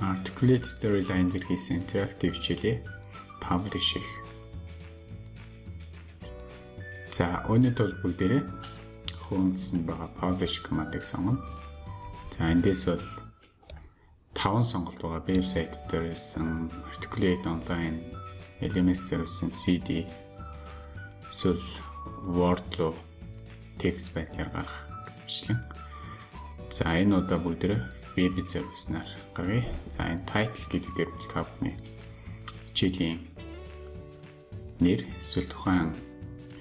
Articulate Storyline дээр хийсэн interactive хичээлээ publish хийх. За өнөөдөр бол бүгдээрээ хөөндсөн байгаа publish command-ыг сонгоно. За эндээс бол 5 сонголт байгаа вебсайт дээр байсан Articulate Online, LMS service-ийн CD эсвэл Word руу текст байдлаар гаргах бичлэн. За энэ удаа бүгдээрээ веб service-нар гаргая. За энэ title гэдэг дээр бол та бүхний хичээлийн нэр эсвэл тухайн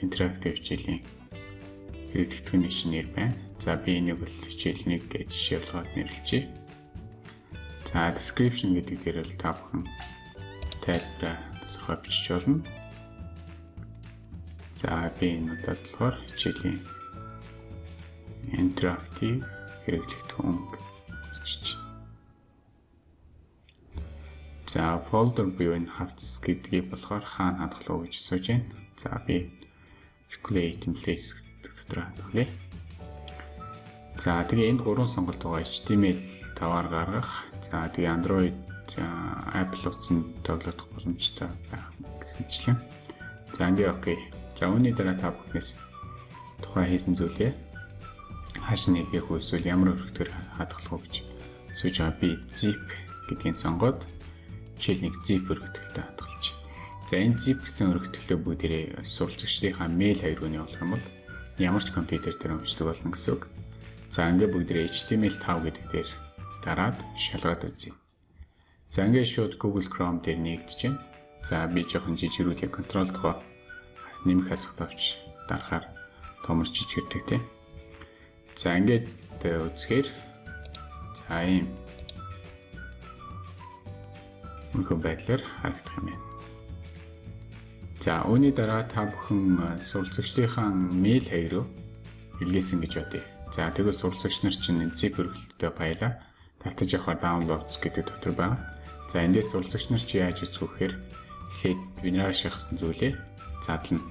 интерактив хичээлийн хэрэглэгдэхүүний нэр байна. За би энийг бол хичээл 1 гэж жишээ болгоод нэрлэжээ. За description гэдэг дээр бол та бүхэн тайлбараа тодорхой бичиж болно. За би энэ удаад болохоор хичээлийн интерактив хэрэглэгдэхүүн очиж. За folder энэ хавцс гэдгийг болохоор хаана хадгалах гэж асууж байна. За би calculate templates дотор хадгалъя. За тэгээ энд гурван сонголт байгаа HTML 5-аар гаргах. За тэгээ Android Apple утсан тоглох боломжтой байх гэхэлэн. За ингээ окей. За үүний дараа та бүхнээс тухайн хийсэн зүйлээ хааш нь хэлэх үү эсвэл ямар өргөдгөр хадгалах уу гэж сууж байгаа би zip гэдгийг сонгоод жишээл нэг zip өргөтгөлтэй хадгалж. За энэ zip гэсэн өргөтгөлөө бүгдээрээ суралцагчдынхаа мэйл хайргууны болох юм бол ямар ч компьютер дээр уншдаг болно гэсэн үг. За ингээ бүгдээрээ HTML5 гэдэг дээр дараад шалгаад үзье. За ингээ шууд Google Chrome дээр нэгдэж байна. За би жоохон жижигрүүлээ контрол тогоо нэмэх хасах тавч дарахаар томор жижигэрдэг тийм. За ингээд үзэхээр За ийм мөнгө байдлаар харагдах юм байна. За үүний дараа та бүхэн суралцагчдынхаа мэйл хаяг руу илгээсэн гэж бодъё. За тэгвэл суралцагч нар чинь zip өргөлтөд баялаа. Татаж явахаар downloads гэдэг дотор байгаа. За эндээс суралцагч нар чи яаж үзэх вэхээр эхлээд бинар шахсан зүйлээ задлана.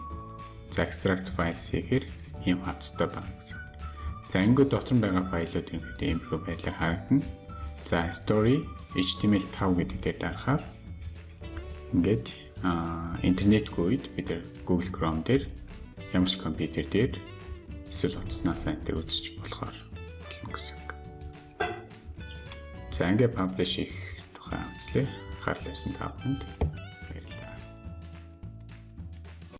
За extract files хийхээр ийм хавцтай байна гэсэн. За ингээд дотор нь байгаа файлууд ерөнхийдөө иймэрхүү байдлаар харагдана. За story HTML5 гэдэг дээр дарахаар ингээд интернетгүй үед бид Google Chrome дээр ямар ч компьютер дээр эсвэл утаснаас дээр үзэж болохоор болно гэсэн. За ингээд publish хийх тухай үзлээ. Анхаарал тавьсан та бүхэнд